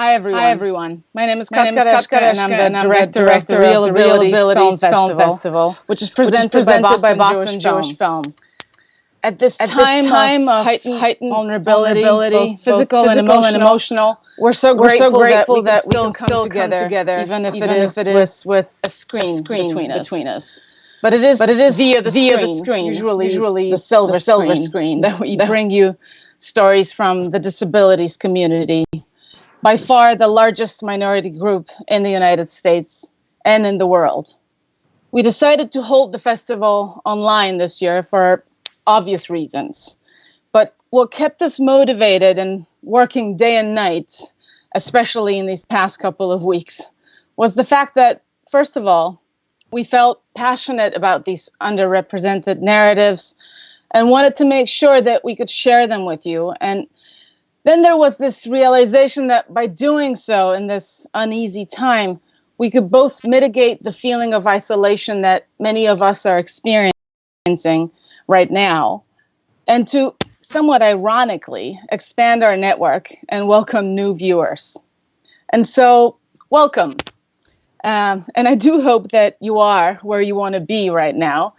Hi everyone. Hi everyone. My name is Katka and I'm the and I'm director, the of the director Real Abilities, Film, Festival, Film Festival, which is which is presented, presented by by Boston, Boston Jewish, Jewish Film. At this At time, this time of heightened, heightened vulnerability, vulnerability, both physical, both and, physical and emotional, emotional, we're so we're so grateful, grateful that we that can still, come, together, even if even it if it is with a screen, screen between, between us. us. But it is, But it is via the via the screen, screen, usually, usually the silver, the silver screen, screen, that we bring you stories from the disabilities community, by far the largest minority group in the United States and in the world. We decided to hold the festival online this year for obvious reasons. But what kept us motivated and working day and night, especially in these past couple of weeks, was the fact that, first of all, we felt passionate about these underrepresented narratives and wanted to make sure that we could share them with you. And then there was this realization that by doing so in this uneasy time, we could both mitigate the feeling of isolation that many of us are experiencing right now, and to somewhat ironically expand our network and welcome new viewers. And so, welcome. Um, and I do hope that you are where you want to be right now.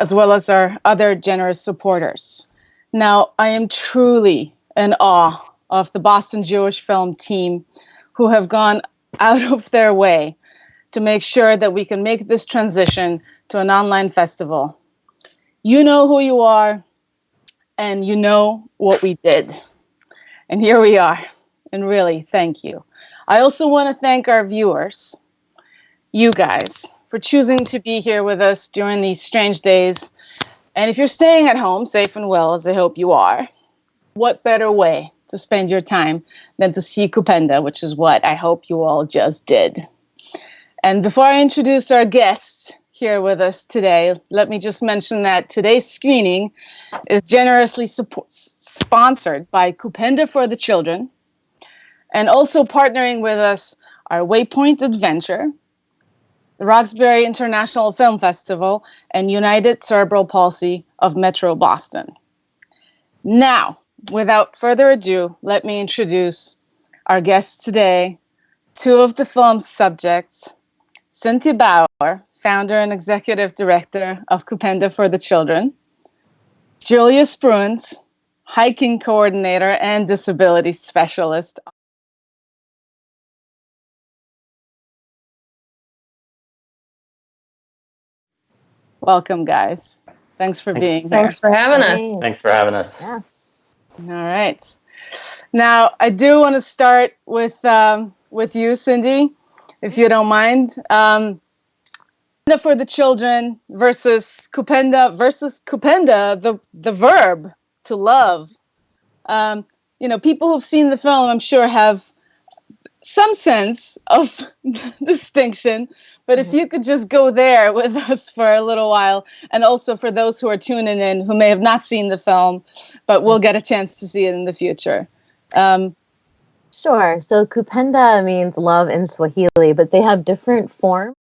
As well as our other generous supporters. Now, I am truly in awe of the Boston Jewish Film team who have gone out of their way to make sure that we can make this transition to an online festival. You know who you are, and you know what we did. And here we are. And really, thank you. I also want to thank our viewers, you guys, for choosing to be here with us during these strange days. And if you're staying at home, safe and well, as I hope you are, what better way to spend your time than to see Kupenda, which is what I hope you all just did. And before I introduce our guests here with us today, let me just mention that today's screening is generously support, sponsored by Kupenda for the Children, and also partnering with us are Waypoint Adventure, the Roxbury International Film Festival, and United Cerebral Palsy of Metro Boston. Now, without further ado, let me introduce our guests today, two of the film's subjects, Cynthia Bauer, founder and executive director of Kupenda for the Children, Julia Spruance, hiking coordinator and disability specialist Welcome, guys. Thanks for Thanks. being here. Thanks for having us. Thanks for having us. Yeah. All right. Now, I do want to start with um, with you, Cindy, if you don't mind. Um, for the children versus kupenda versus kupenda, the the verb to love. Um, you know, people who've seen the film, I'm sure, have some sense of distinction. But if you could just go there with us for a little while, and also for those who are tuning in who may have not seen the film, but will get a chance to see it in the future. Um, Sure. So kupenda means love in Swahili, but they have different forms.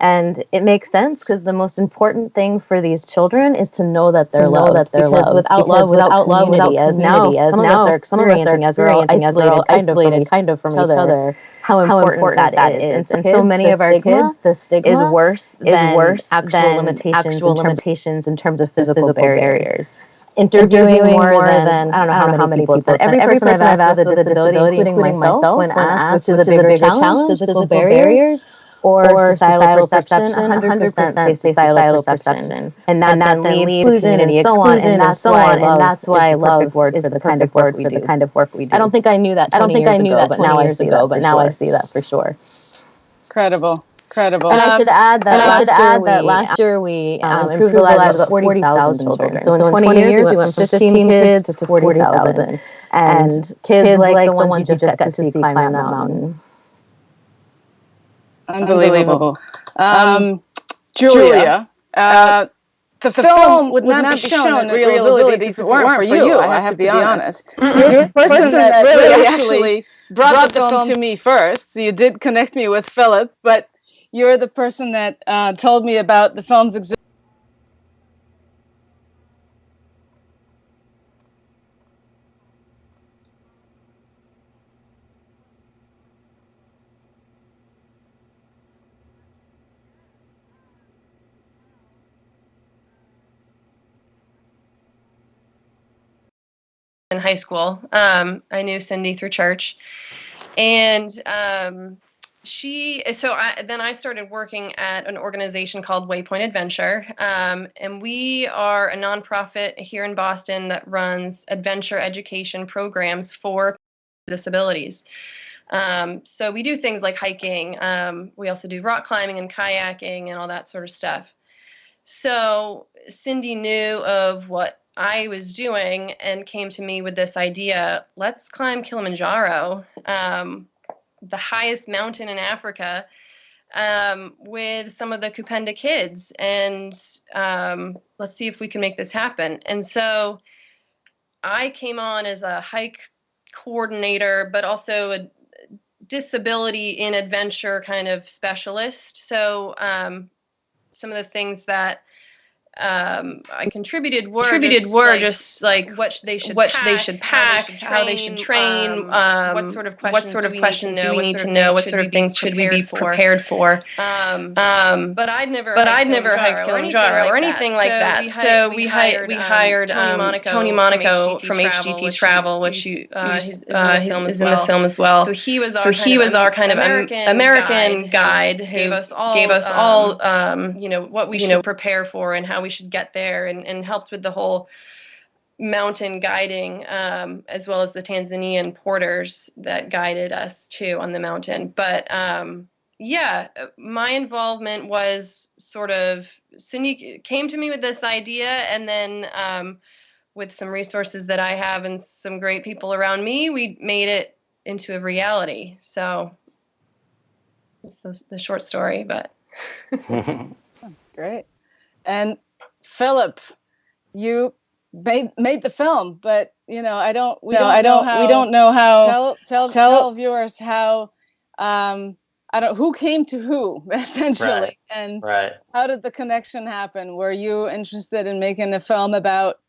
And it makes sense because the most important thing for these children is to know that they're To loved. that they're because loved. without Because love, without, without love, community, as now, community, as some of now us are some of us are experiencing as we're all experiencing as we're all isolated, kind of from, each other, how how important, important that that is. is. And, And so many of our stigma kids, the stigma is worse is than worse actual than limitations, actual in terms of limitations in terms of physical, physical barriers. barriers. Interviewing, more, more than, than- I don't know how, many, people, people, but every, every person, I've asked with a disability, including myself, when asked, which is a bigger challenge, physical barriers, or, or societal, perception, 100% say societal perception. And that, and that then leads to community and so on, and that's so on, and that's why love word is the kind of word for the kind of work we do. I don't think I knew that. I don't think I knew that, but now I see that. But now I see that for sure. Incredible. Incredible. And um, I should add that. I should add that last year we um, um, improved the lives of 40,000 children. So in 20 years we went from 15 kids to 40,000, and kids like the ones you just got to see climb that mountain. Unbelievable. Um, Julia, uh, the, the, film would, not, be shown in real abilities if it weren't for you, I have to be honest. You're the person that really actually brought the film to me first. So you did connect me with Philip, but you're the person that uh, told me about the film's existence. In high school. Um, I knew Cindy through church, and um, she. So I, then I started working at an organization called Waypoint Adventure, um, and we are a nonprofit here in Boston that runs adventure education programs for disabilities. Um, so we do things like hiking. Um, we also do rock climbing and kayaking and all that sort of stuff. So Cindy knew of what I was doing and came to me with this idea let's climb Kilimanjaro, um, the highest mountain in Africa, um, with some of the Kupenda kids, and um, let's see if we can make this happen. And so I came on as a hike coordinator, but also a disability in adventure kind of specialist. So um, some of the things that um, I contributed were contributed just, were like, just like what they should what pack, they should pack, how they should train, um, um, what sort of questions, what sort of do questions do we need to know, what sort of things should we be prepared for. Um, um, but I'd never, but I'd never hiked Kilimanjaro or anything like that. So we hired we hired Tony Monaco from HGT Travel, which uh, is in the film as well. So he was our so he was our kind of American guide who gave us all gave us all you know what we should prepare for and how we should get there and, and helped with the whole mountain guiding um, as well as the Tanzanian porters that guided us too on the mountain. But um, yeah, my involvement was sort of Cindy came to me with this idea and then um, with some resources that I have and some great people around me, we made it into a reality. So it's the, the short story, but. great. And Philip, you made made the film, but you know, I don't. We no, don't I don't. How, we don't know how. Tell tell tell, tell viewers how. Um, I don't. Who came to who essentially, right. and right. how did the connection happen? Were you interested in making a film about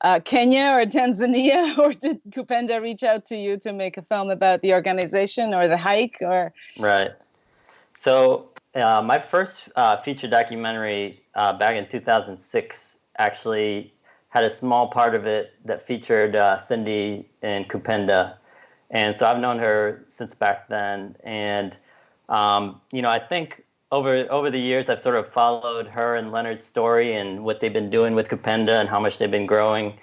uh, Kenya or Tanzania, or did Kupenda reach out to you to make a film about the organization or the hike, or? Right. So uh, my first uh, feature documentary uh, back in 2006 actually had a small part of it that featured uh, Cindy and Kupenda. And so I've known her since back then. And, um, you know, I think over over the years, I've sort of followed her and Leonard's story and what they've been doing with Kupenda and how much they've been growing.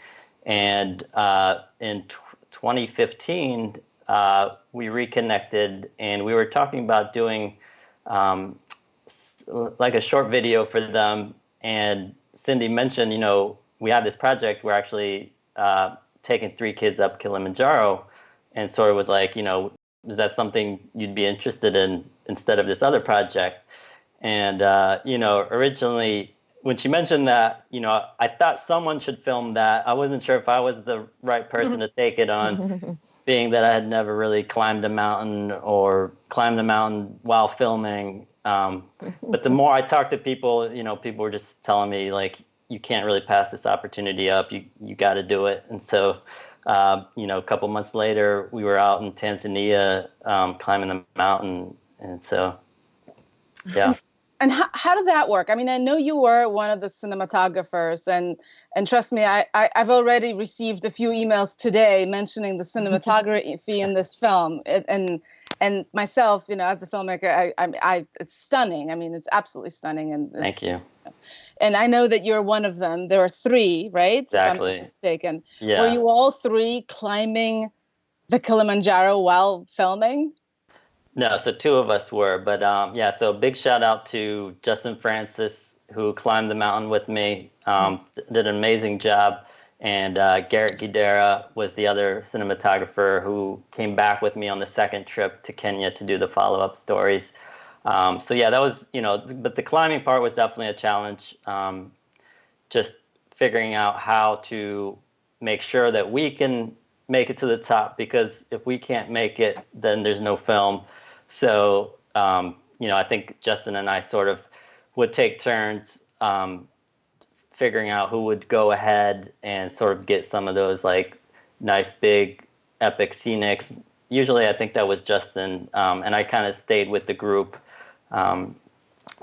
And uh, in 2015, uh, we reconnected and we were talking about doing um, like a short video for them. And Cindy mentioned, you know, we have this project. We're actually uh, taking three kids up Kilimanjaro, and sort of was like, you know, is that something you'd be interested in instead of this other project? And uh, you know, originally when she mentioned that, you know, I thought someone should film that. I wasn't sure if I was the right person to take it on, being that I had never really climbed a mountain or climbed a mountain while filming. Um, but the more I talked to people, you know, people were just telling me like, you can't really pass this opportunity up. You you got to do it. And so, uh, you know, a couple months later, we were out in Tanzania um, climbing the mountain, and so, yeah. And how, how did that work? I mean, I know you were one of the cinematographers, and and trust me, I, I have already received a few emails today mentioning the cinematography in this film, and and myself, you know, as a filmmaker, I, I, I it's stunning. I mean, it's absolutely stunning. And thank you. And I know that you're one of them. There are three, right? Exactly. mistaken. Yeah. Were you all three climbing the Kilimanjaro while filming? No, so two of us were, but um, yeah. So big shout out to Justin Francis who climbed the mountain with me. Um, did an amazing job and uh, Garrett Gidera was the other cinematographer who came back with me on the second trip to Kenya to do the follow-up stories. Um, so yeah, that was you know, but the climbing part was definitely a challenge. Um, just figuring out how to make sure that we can make it to the top because if we can't make it, then there's no film. So um, you know, I think Justin and I sort of would take turns um, figuring out who would go ahead and sort of get some of those like nice big epic scenics. Usually, I think that was Justin, um, and I kind of stayed with the group. Um,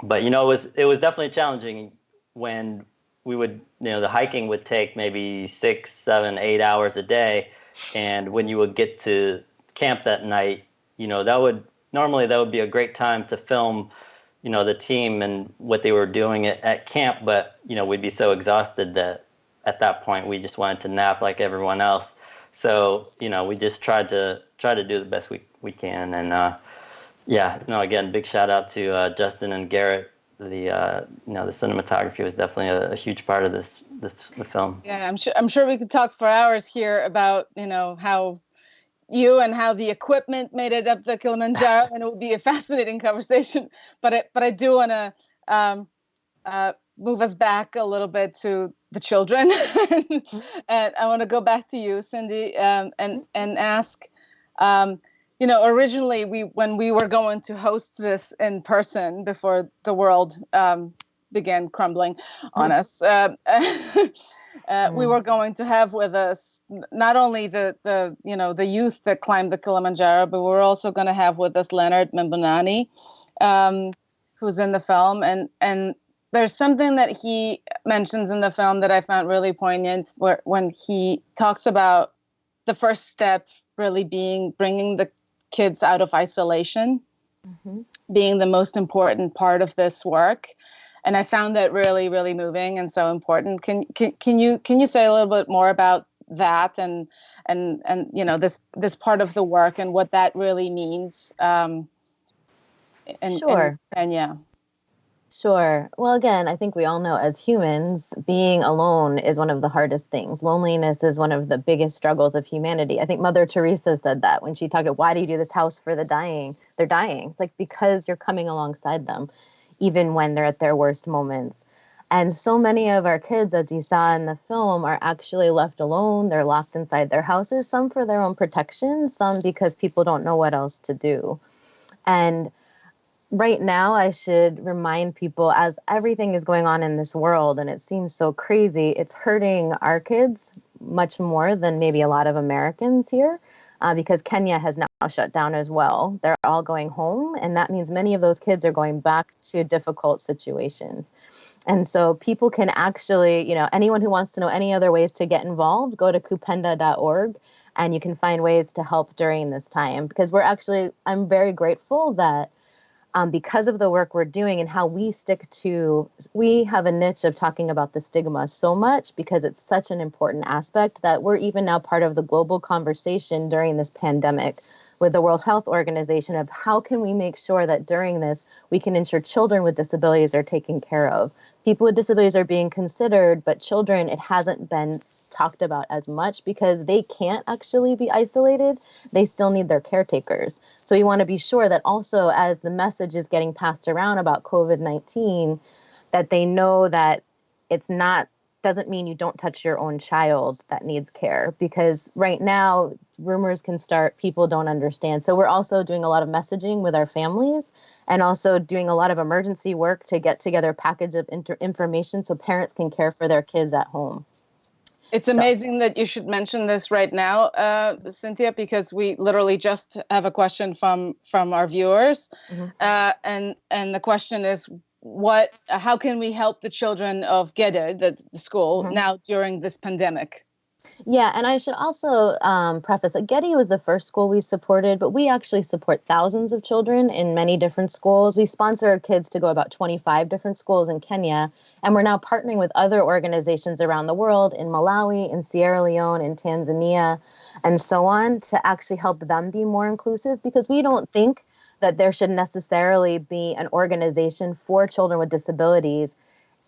but you know, it was it was definitely challenging when we would you know the hiking would take maybe six, seven, eight hours a day, and when you would get to camp that night, you know that would normally that would be a great time to film you know the team and what they were doing at, at camp but you know we'd be so exhausted that at that point we just wanted to nap like everyone else. So you know we just tried to try to do the best we, we can. And uh, yeah no again big shout out to uh, justin and garrett. The uh, you know the cinematography was definitely a, a huge part of this, this the film. Yeah i'm sure i'm sure we could talk for hours here about you know how you and how the equipment made it up the Kilimanjaro, and it will be a fascinating conversation. But I, but I do want to um, uh, move us back a little bit to the children, and I want to go back to you, Cindy, um, and and ask. Um, you know, originally we when we were going to host this in person before the world um, began crumbling on mm-hmm. us. Uh, uh, mm. we were going to have with us not only the the you know the youth that climbed the Kilimanjaro, but we are also going to have with us Leonard Mbonani, um, who's in the film, and and there's something that he mentions in the film that I found really poignant, where when he talks about the first step really being bringing the kids out of isolation, mm-hmm. being the most important part of this work and I found that really, really moving and so important. Can can can you can you say a little bit more about that and and and you know this this part of the work and what that really means? Um, and, sure. And, and yeah. Sure. Well, again, I think we all know as humans, being alone is one of the hardest things. Loneliness is one of the biggest struggles of humanity. I think Mother Teresa said that when she talked about why do you do this house for the dying? They're dying. It's like because you're coming alongside them even when they're at their worst moments. And so many of our kids, as you saw in the film, are actually left alone. They're locked inside their houses, some for their own protection, some because people don't know what else to do. And right now, I should remind people as everything is going on in this world and it seems so crazy, it's hurting our kids much more than maybe a lot of Americans here uh, because Kenya has now shut down as well. They're all going home, and that means many of those kids are going back to difficult situations. And so people can actually, you know, anyone who wants to know any other ways to get involved, go to kupenda.org and you can find ways to help during this time because we're actually, I'm very grateful that um, because of the work we're doing and how we stick to, we have a niche of talking about the stigma so much because it's such an important aspect that we're even now part of the global conversation during this pandemic with the World Health Organization of how can we make sure that during this we can ensure children with disabilities are taken care of. People with disabilities are being considered, but children, it hasn't been talked about as much because they can't actually be isolated. They still need their caretakers. So you want to be sure that also as the message is getting passed around about COVID-19, that they know that it's not doesn't mean you don't touch your own child that needs care because right now rumors can start people don't understand so we're also doing a lot of messaging with our families and also doing a lot of emergency work to get together a package of inter- information so parents can care for their kids at home it's amazing so. that you should mention this right now, uh, Cynthia, because we literally just have a question from from our viewers, mm-hmm. uh, and and the question is, what? How can we help the children of Gede, the, the school, mm-hmm. now during this pandemic? Yeah, and I should also um, preface that Gede was the first school we supported, but we actually support thousands of children in many different schools. We sponsor our kids to go about 25 different schools in Kenya, and we're now partnering with other organizations around the world in Malawi, in Sierra Leone, in Tanzania, and so on to actually help them be more inclusive because we don't think that there should necessarily be an organization for children with disabilities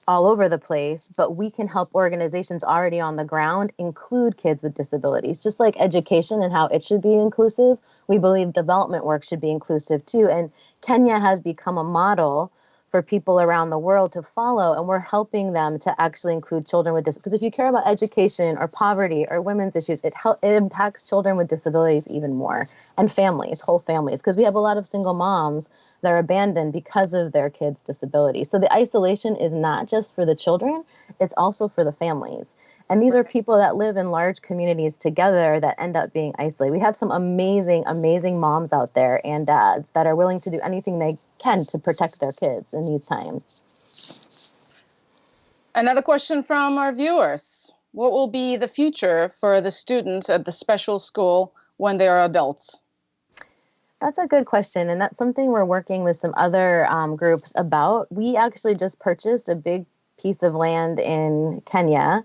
all over the place, but we can help organizations already on the ground include kids with disabilities. Just like education and how it should be inclusive, we believe development work should be inclusive too. And Kenya has become a model for people around the world to follow and we're helping them to actually include children with disabilities because if you care about education or poverty or women's issues it, help, it impacts children with disabilities even more and families whole families because we have a lot of single moms that are abandoned because of their kids disability so the isolation is not just for the children it's also for the families and these are people that live in large communities together that end up being isolated. We have some amazing, amazing moms out there and dads that are willing to do anything they can to protect their kids in these times. Another question from our viewers What will be the future for the students at the special school when they are adults? That's a good question. And that's something we're working with some other um, groups about. We actually just purchased a big piece of land in Kenya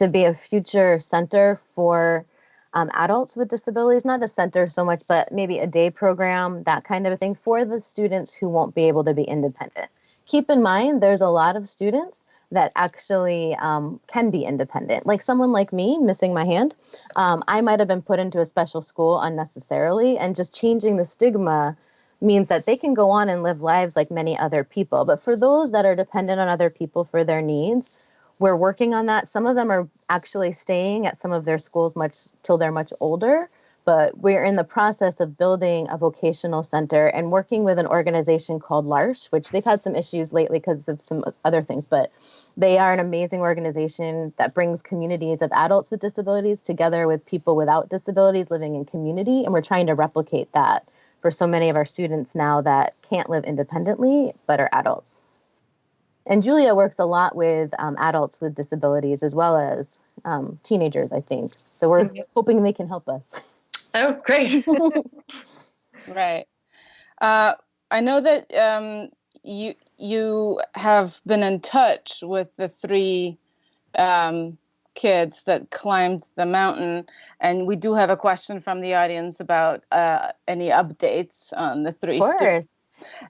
to be a future center for um, adults with disabilities, not a center so much, but maybe a day program, that kind of a thing for the students who won't be able to be independent. Keep in mind, there's a lot of students that actually um, can be independent. Like someone like me, missing my hand, um, I might have been put into a special school unnecessarily, and just changing the stigma means that they can go on and live lives like many other people. But for those that are dependent on other people for their needs, we're working on that. Some of them are actually staying at some of their schools much till they're much older, but we're in the process of building a vocational center and working with an organization called L'Arche, which they've had some issues lately because of some other things, but they are an amazing organization that brings communities of adults with disabilities together with people without disabilities living in community, and we're trying to replicate that for so many of our students now that can't live independently but are adults and Julia works a lot with um, adults with disabilities as well as um, teenagers, I think. So we're mm-hmm. hoping they can help us. Oh, great. right. Uh, I know that um, you you have been in touch with the three um, kids that climbed the mountain, and we do have a question from the audience about uh, any updates on the three students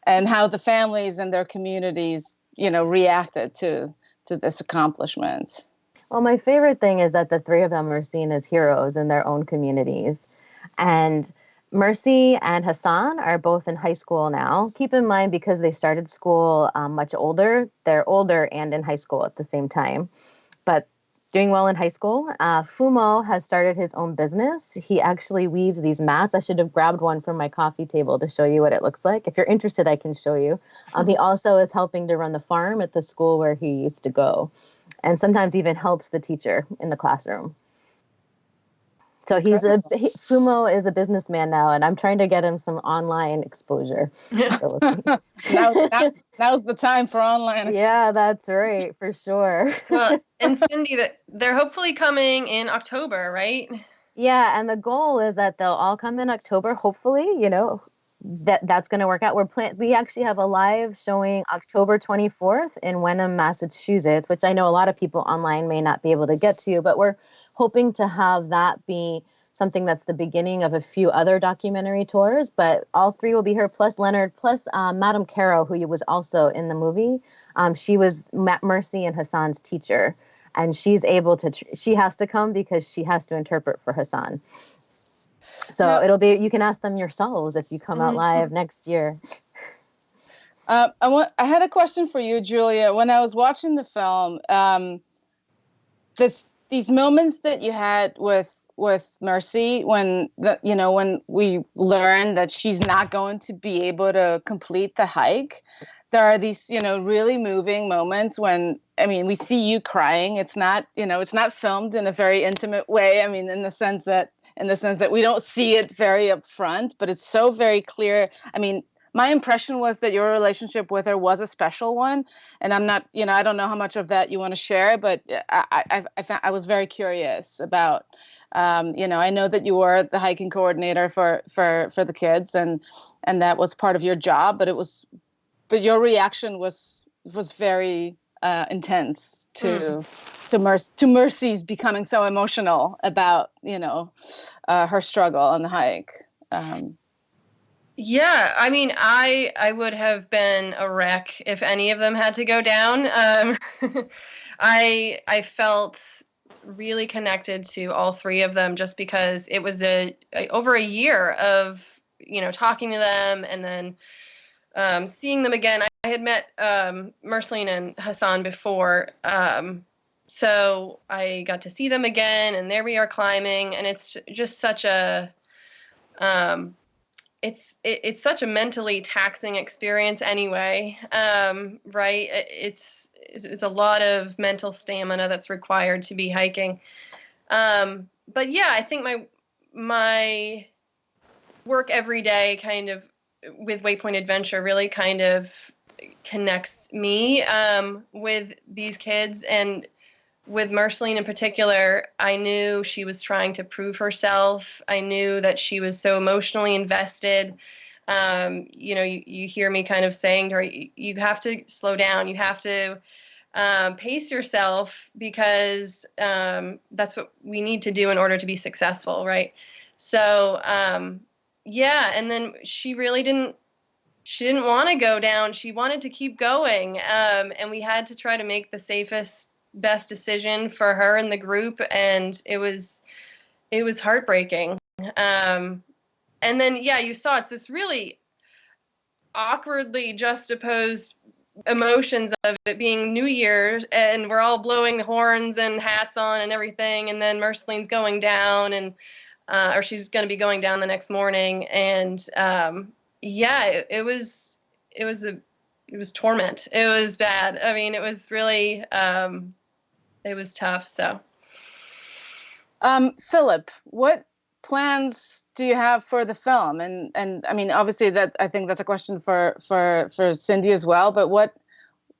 and how the families and their communities you know reacted to to this accomplishment. Well my favorite thing is that the three of them are seen as heroes in their own communities. And mercy and hassan are both in high school now. Keep in mind because they started school um, much older they're older and in high school at the same time. But doing well in high school. Uh, Fumo has started his own business. He actually weaves these mats. I should have grabbed one from my coffee table to show you what it looks like. If you're interested, I can show you. Um, he also is helping to run the farm at the school where he used to go, and sometimes even helps the teacher in the classroom. So he's a he, Fumo is a businessman now, and I'm trying to get him some online exposure. So now, now, now's the time for online. Exposure. Yeah, that's right, for sure. well, uh, and Cindy, that they're hopefully coming in October, right? Yeah, and the goal is that they'll all come in October. Hopefully, you know that that's going to work out. We're plan- we actually have a live showing October 24th in Wenham, Massachusetts, which I know a lot of people online may not be able to get to, but we're hoping to have that be something that's the beginning of a few other documentary tours. But all three will be here, plus Leonard, plus um, Madame Caro, who was also in the movie. Um, she was Matt Mercy and Hassan's teacher, and she's able to. Tr- she has to come because she has to interpret for Hassan. So now, it'll be. You can ask them yourselves if you come out mm-hmm. live next year. Uh, I want. I had a question for you, Julia. When I was watching the film, um, this these moments that you had with with Mercy when the, you know when we learned that she's not going to be able to complete the hike there are these you know really moving moments when i mean we see you crying. It's not you know it's not filmed in a very intimate way. I mean in the sense that in the sense that we don't see it very upfront but it's so very clear. I mean my impression was that your relationship with her was a special one and i'm not you know i don't know how much of that you want to share but i i i, found, I was very curious about um, you know i know that you were the hiking coordinator for for for the kids and and that was part of your job but it was but your reaction was was very uh, intense to mm. to mercy to mercy's becoming so emotional about you know uh, her struggle on the hike um, yeah, I mean, I I would have been a wreck if any of them had to go down. Um, I I felt really connected to all three of them just because it was a, a over a year of you know talking to them and then um, seeing them again. I, I had met um, Merceline and Hassan before, um, so I got to see them again, and there we are climbing, and it's just such a um, it's it, it's such a mentally taxing experience anyway um, right? It's it's a lot of mental stamina that's required to be hiking. Um, but yeah i think my my work every day kind of with waypoint adventure really kind of connects me um, with these kids and with Marceline in particular, I knew she was trying to prove herself. I knew that she was so emotionally invested. Um, you know, you, you hear me kind of saying to her, you, have to slow down. You have to um, pace yourself because um, that's what we need to do in order to be successful, right? So, um, yeah, and then she really didn't. She didn't want to go down. She wanted to keep going, um, and we had to try to make the safest best decision for her and the group and it was it was heartbreaking. Um and then yeah you saw it's this really awkwardly juxtaposed emotions of it being new year's and we're all blowing the horns and hats on and everything and then merceline's going down and uh, or she's going to be going down the next morning and um yeah it, it was it was a it was torment. It was bad. I mean it was really um it was tough. So, um, Philip, what plans do you have for the film? And and I mean, obviously, that I think that's a question for for for Cindy as well. But what,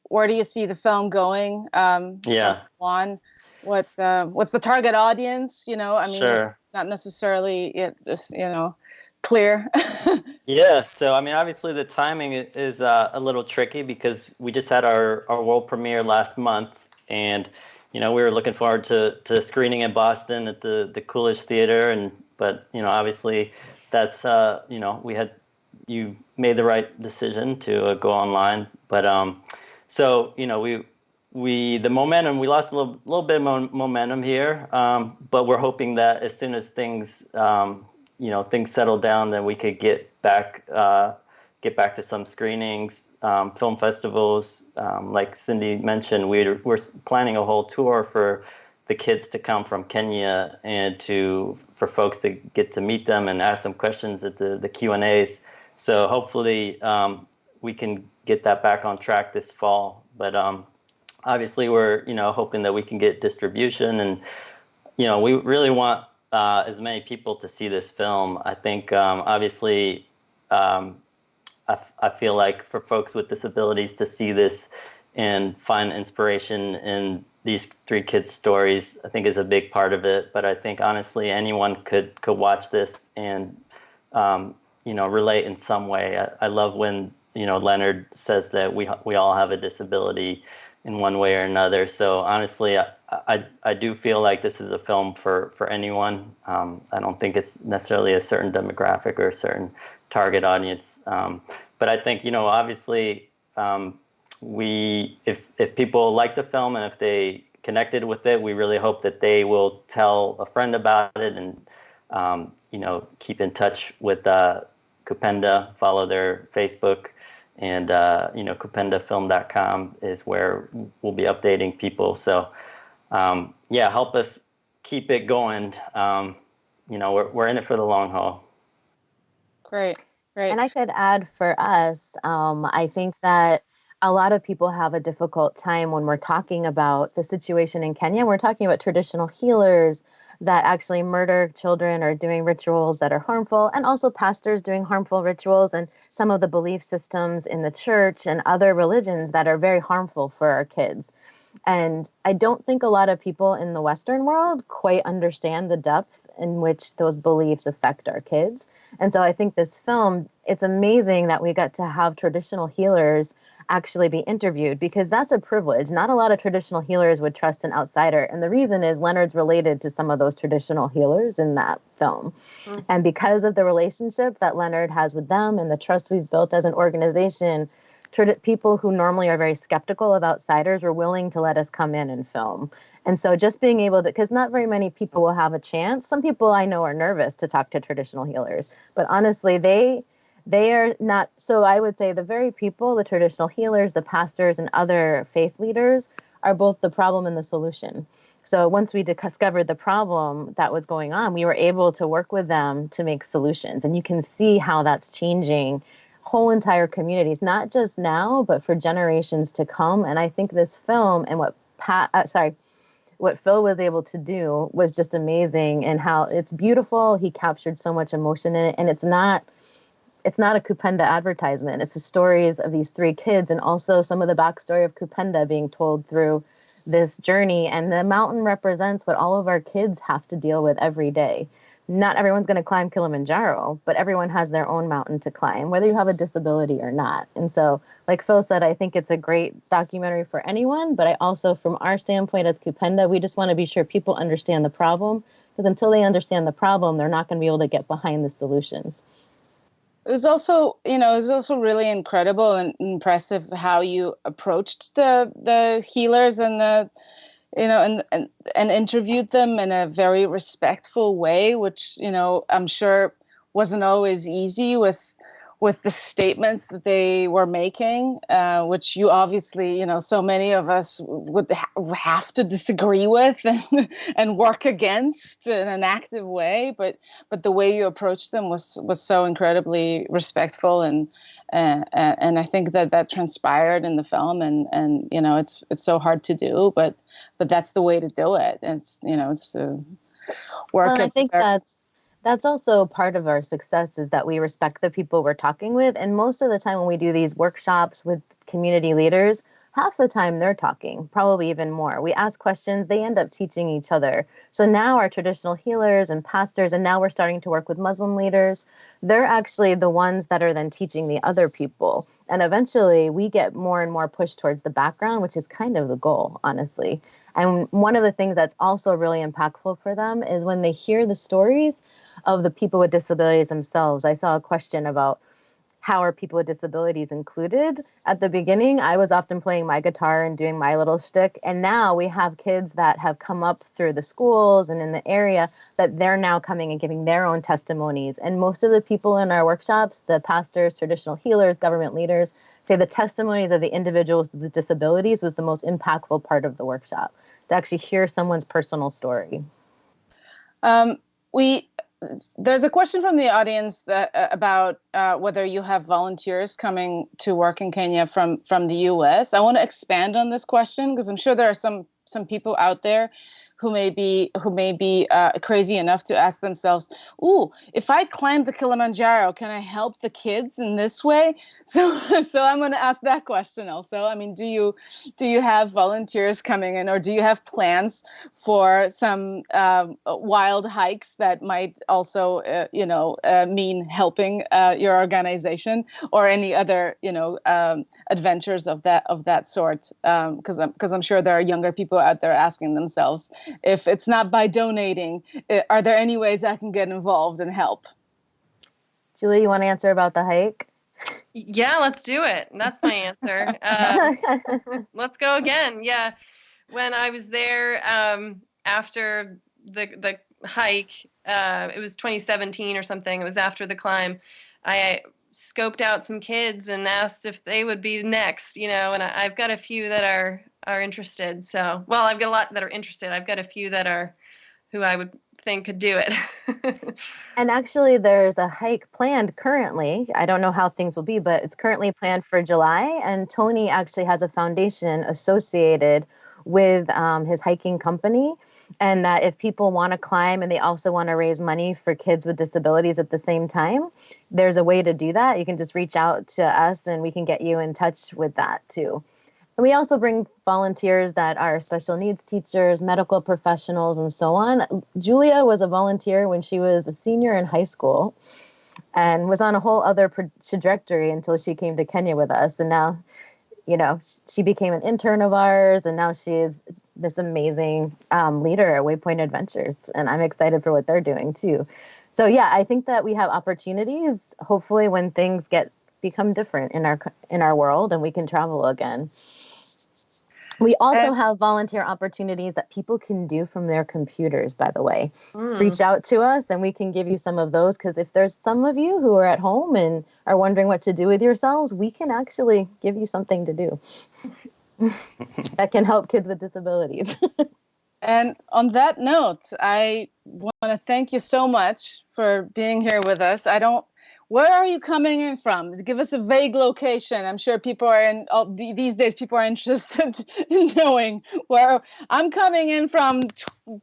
where do you see the film going? Um, yeah. On what uh, what's the target audience? You know, I mean, sure. not necessarily it, you know clear. yeah, so I mean, obviously the timing is uh, a little tricky because we just had our our world premiere last month, and you know, we were looking forward to, to screening in Boston at the, the Coolidge Theater. And, but, you know, obviously that's, uh, you know, we had, you made the right decision to uh, go online. But, um, so, you know, we, we, the momentum, we lost a little, little bit of momentum here. Um, but we're hoping that as soon as things, um, you know, things settle down, then we could get back, uh, get back to some screenings, um, film festivals. Um, like Cindy mentioned, we're, we're planning a whole tour for the kids to come from Kenya and to for folks to get to meet them and ask them questions at the, the Q&As. So hopefully um, we can get that back on track this fall. But um, obviously we're you know hoping that we can get distribution and you know we really want uh, as many people to see this film. I think um, obviously um, I, I feel like for folks with disabilities to see this and find inspiration in these three kids' stories, I think is a big part of it. But I think honestly, anyone could could watch this and um, you know relate in some way. I, I, love when you know Leonard says that we we all have a disability in one way or another. So honestly, I I, I do feel like this is a film for for anyone. Um, I don't think it's necessarily a certain demographic or a certain target audience. Um, but I think you know, obviously, um, we if if people like the film and if they connected with it, we really hope that they will tell a friend about it and um, you know keep in touch with uh, Kupenda, follow their Facebook, and uh, you know kupendafilm.com is where we'll be updating people. So um, yeah, help us keep it going. Um, you know, we're we're in it for the long haul. Great. Right. And I could add for us, um, I think that a lot of people have a difficult time when we're talking about the situation in Kenya. We're talking about traditional healers that actually murder children or doing rituals that are harmful, and also pastors doing harmful rituals, and some of the belief systems in the church and other religions that are very harmful for our kids. And I don't think a lot of people in the Western world quite understand the depth in which those beliefs affect our kids. And so I think this film, it's amazing that we got to have traditional healers actually be interviewed because that's a privilege. Not a lot of traditional healers would trust an outsider. And the reason is Leonard's related to some of those traditional healers in that film. Mm-hmm. And because of the relationship that Leonard has with them and the trust we've built as an organization, people who normally are very skeptical of outsiders were willing to let us come in and film. And so just being able to, because not very many people will have a chance. Some people I know are nervous to talk to traditional healers, but honestly, they they are not. So I would say the very people, the traditional healers, the pastors, and other faith leaders are both the problem and the solution. So once we discovered the problem that was going on, we were able to work with them to make solutions. And you can see how that's changing whole entire communities, not just now, but for generations to come. And I think this film and what Pat, uh, sorry, what Phil was able to do was just amazing and how it's beautiful. He captured so much emotion in it. And it's not, it's not a Kupenda advertisement. It's the stories of these three kids and also some of the backstory of Kupenda being told through this journey. And the mountain represents what all of our kids have to deal with every day not everyone's going to climb Kilimanjaro, but everyone has their own mountain to climb, whether you have a disability or not. And so, like Phil said, I think it's a great documentary for anyone. But I also, from our standpoint as Kupenda, we just want to be sure people understand the problem because until they understand the problem, they're not going to be able to get behind the solutions. It was also, you know, it was also really incredible and impressive how you approached the the healers and the you know and, and and interviewed them in a very respectful way which you know i'm sure wasn't always easy with with the statements that they were making, uh, which you obviously, you know, so many of us would ha- have to disagree with and, and work against in an active way. But but the way you approached them was was so incredibly respectful, and uh, and I think that that transpired in the film. And and you know, it's it's so hard to do, but but that's the way to do it. It's you know, it's. Uh, work well, I think that's that's also part of our success is that we respect the people we're talking with and most of the time when we do these workshops with community leaders half the time they're talking probably even more. We ask questions they end up teaching each other. So now our traditional healers and pastors and now we're starting to work with muslim leaders they're actually the ones that are then teaching the other people. And eventually we get more and more pushed towards the background which is kind of the goal honestly. And one of the things that's also really impactful for them is when they hear the stories of the people with disabilities themselves. I saw a question about how are people with disabilities included? At the beginning, I was often playing my guitar and doing my little shtick. And now we have kids that have come up through the schools and in the area that they're now coming and giving their own testimonies. And most of the people in our workshops, the pastors, traditional healers, government leaders, say the testimonies of the individuals with disabilities was the most impactful part of the workshop to actually hear someone's personal story. Um, we there's a question from the audience that, uh, about uh, whether you have volunteers coming to work in Kenya from from the U.S. I want to expand on this question because I'm sure there are some some people out there who may be who may be uh, crazy enough to ask themselves, "Ooh, if I climb the Kilimanjaro, can I help the kids in this way?" So, so I'm going to ask that question also. I mean, do you do you have volunteers coming in, or do you have plans for some uh, wild hikes that might also, uh, you know, uh, mean helping uh, your organization, or any other, you know, um, adventures of that of that sort? Because um, I'm because I'm sure there are younger people out there asking themselves if it's not by donating, eh, are there any ways I can get involved and help? Julie, you want to answer about the hike? Yeah, let's do it. That's my answer. Uh, let's go again. Yeah, when I was there um, after the the hike, uh, it was 2017 or something. It was after the climb. I scoped out some kids and asked if they would be next. You know, and I, I've got a few that are are interested. So, well, I've got a lot that are interested. I've got a few that are who I would think could do it. and actually, there's a hike planned currently. I don't know how things will be, but it's currently planned for July. And Tony actually has a foundation associated with um, his hiking company. And that if people want to climb and they also want to raise money for kids with disabilities at the same time, there's a way to do that. You can just reach out to us and we can get you in touch with that too. And we also bring volunteers that are special needs teachers, medical professionals, and so on. Julia was a volunteer when she was a senior in high school and was on a whole other trajectory until she came to Kenya with us. And now, you know, she became an intern of ours, and now she is this amazing um, leader at Waypoint Adventures. And I'm excited for what they're doing too. So yeah, I think that we have opportunities. Hopefully, when things get become different in our in our world and we can travel again. We also have volunteer opportunities that people can do from their computers, by the way. Mm. Reach out to us and we can give you some of those because if there's some of you who are at home and are wondering what to do with yourselves, we can actually give you something to do that can help kids with disabilities. and on that note, I want to thank you so much for being here with us. I don't where are you coming in from? Give us a vague location. I'm sure people are in oh, these days. People are interested in knowing where I'm coming in from.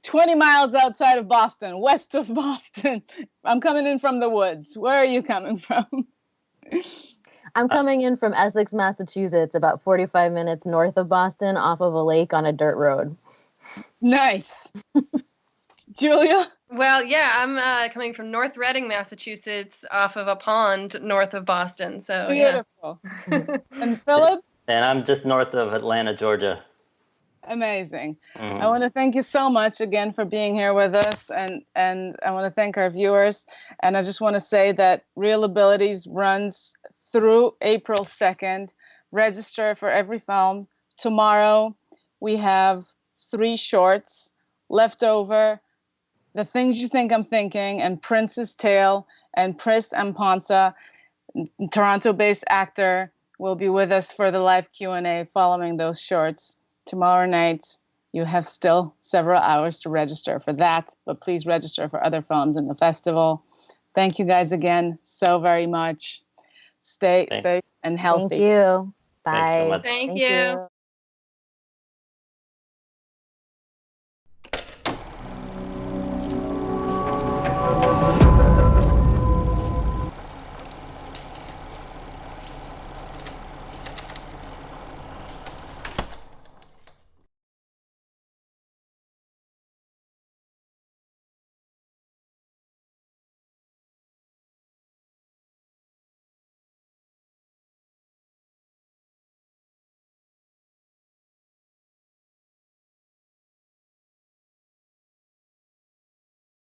20 miles outside of Boston, west of Boston. I'm coming in from the woods. Where are you coming from? I'm uh, coming in from Essex, Massachusetts, about 45 minutes north of Boston, off of a lake on a dirt road. Nice. Julia? Well, yeah, I'm uh, coming from North Reading, Massachusetts, off of a pond north of Boston. So beautiful. Yeah. and Philip? And I'm just north of Atlanta, Georgia. Amazing. Mm. I want to thank you so much again for being here with us, and and I want to thank our viewers. And I just want to say that ReelAbilities runs through April second. Register for every film. Tomorrow we have three shorts left over the Things You Think I'm Thinking, and Prince's Tale, and Pris Amponsa, Toronto-based actor, will be with us for the live Q&A following those shorts. Tomorrow night, you have still several hours to register for that, but please register for other films in the festival. Thank you guys again so very much. Stay Thanks. safe and healthy. Thank you. Bye. So Thank, Thank, you. you.